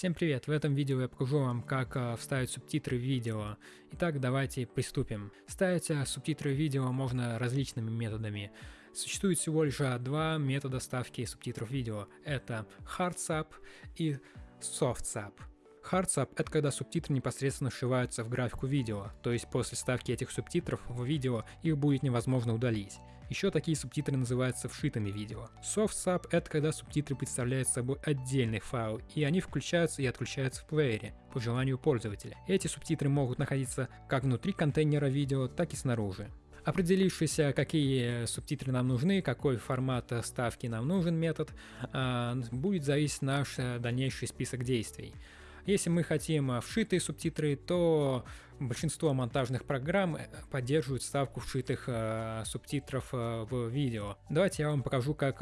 Всем привет! В этом видео я покажу вам, как э, вставить субтитры в видео. Итак, давайте приступим. Ставить э, субтитры в видео можно различными методами. Существует всего лишь э, два метода ставки субтитров видео. Это HardSub и SoftSub. HardSub — это когда субтитры непосредственно вшиваются в графику видео, то есть после ставки этих субтитров в видео их будет невозможно удалить. Еще такие субтитры называются вшитыми видео. SoftSub — это когда субтитры представляют собой отдельный файл, и они включаются и отключаются в плеере по желанию пользователя. Эти субтитры могут находиться как внутри контейнера видео, так и снаружи. Определившись, какие субтитры нам нужны, какой формат ставки нам нужен метод, а, будет зависеть наш дальнейший список действий. Если мы хотим э, вшитые субтитры, то большинство монтажных программ э, поддерживают ставку вшитых э, субтитров в видео. Давайте я вам покажу, как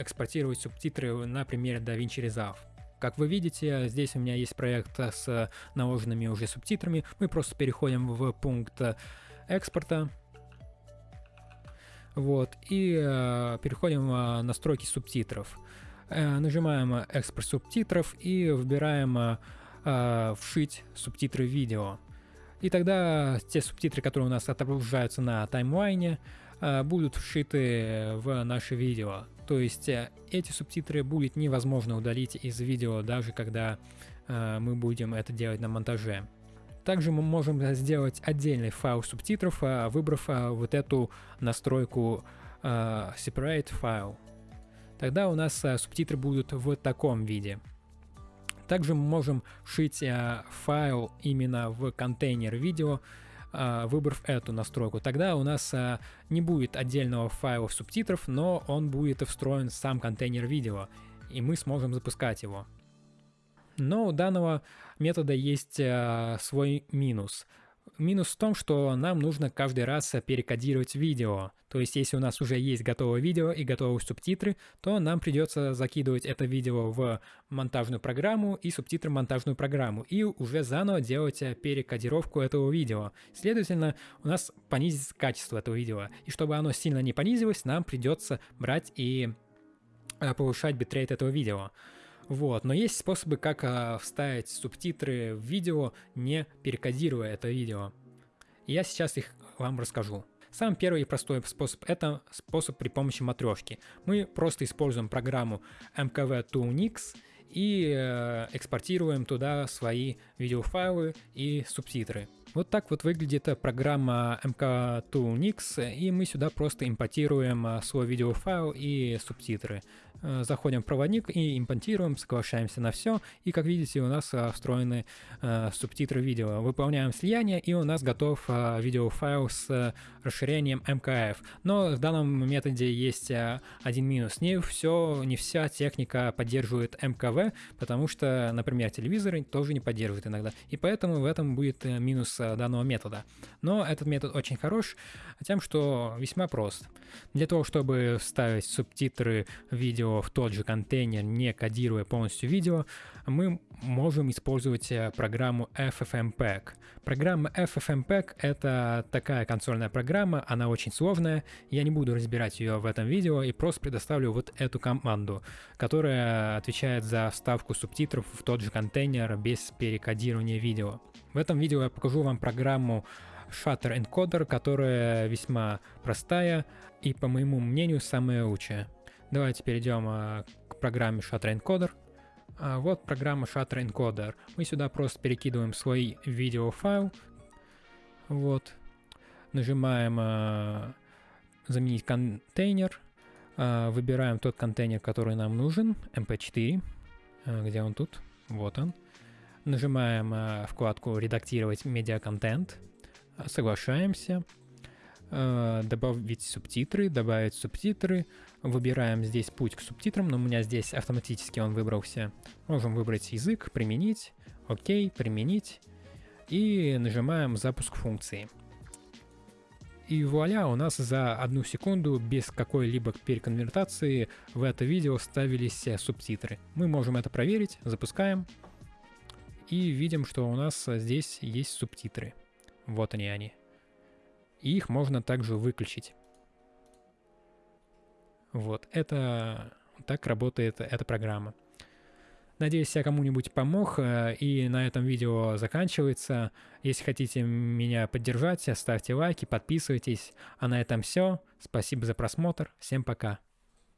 экспортировать субтитры на примере DaVinci Resolve. Как вы видите, здесь у меня есть проект с наложенными уже субтитрами. Мы просто переходим в пункт экспорта. Вот, и э, переходим в настройки субтитров. Э, нажимаем экспорт субтитров и выбираем э, вшить субтитры видео. И тогда те субтитры, которые у нас отображаются на таймлайне, э, будут вшиты в наше видео. То есть э, эти субтитры будет невозможно удалить из видео, даже когда э, мы будем это делать на монтаже. Также мы можем сделать отдельный файл субтитров, выбрав вот эту настройку Separate File. Тогда у нас субтитры будут в таком виде. Также мы можем шить э, файл именно в контейнер видео, э, выбрав эту настройку. Тогда у нас э, не будет отдельного файла субтитров, но он будет встроен в сам контейнер видео, и мы сможем запускать его. Но у данного метода есть свой минус – Минус в том, что нам нужно каждый раз перекодировать видео. То есть, если у нас уже есть готовое видео и готовые субтитры, то нам придется закидывать это видео в монтажную программу и субтитры в монтажную программу, и уже заново делать перекодировку этого видео. Следовательно, у нас понизится качество этого видео. И чтобы оно сильно не понизилось, нам придется брать и э, повышать битрейт этого видео. Вот, но есть способы, как а, вставить субтитры в видео, не перекодируя это видео. Я сейчас их вам расскажу. Самый первый и простой способ – это способ при помощи матрешки. Мы просто используем программу MKV Toolnix и э, экспортируем туда свои видеофайлы и субтитры. Вот так вот выглядит программа MK2Nix, и мы сюда просто импортируем а, свой видеофайл и субтитры. Э, заходим в проводник и импортируем, соглашаемся на все, и как видите у нас а, встроены э, субтитры видео. Выполняем слияние, и у нас готов а, видеофайл с расширением MKF. Но в данном методе есть один минус. Не все, не вся техника поддерживает МКВ, потому что, например, телевизоры тоже не поддерживают иногда. И поэтому в этом будет э, минус данного метода. Но этот метод очень хорош тем, что весьма прост. Для того, чтобы вставить субтитры видео в тот же контейнер, не кодируя полностью видео, мы можем использовать э, программу FFmpeg. Программа FFmpeg — это такая консольная программа, она очень сложная, я не буду разбирать ее в этом видео и просто предоставлю вот эту команду, которая отвечает за вставку субтитров в тот же контейнер без перекодирования видео. В этом видео я покажу вам программу Shutter Encoder, которая весьма простая и, по моему мнению, самая лучшая. Давайте перейдем а, к программе Shutter Encoder. А, вот программа Shutter Encoder. Мы сюда просто перекидываем свой видеофайл. Вот. Нажимаем а, «Заменить контейнер». Выбираем тот контейнер, который нам нужен, mp4. Где он тут? Вот он. Нажимаем э, вкладку «Редактировать медиаконтент», соглашаемся, э, добавить субтитры, добавить субтитры, выбираем здесь путь к субтитрам, но у меня здесь автоматически он выбрался. Можем выбрать язык, применить, окей, применить, и нажимаем «Запуск функции». И вуаля, у нас за одну секунду без какой-либо переконвертации в это видео ставились субтитры. Мы можем это проверить, запускаем и видим, что у нас здесь есть субтитры. Вот они они. И их можно также выключить. Вот, это так работает эта программа. Надеюсь, я кому-нибудь помог, э, и на этом видео заканчивается. Если хотите меня поддержать, ставьте лайки, подписывайтесь. А на этом все. Спасибо за просмотр. Всем пока.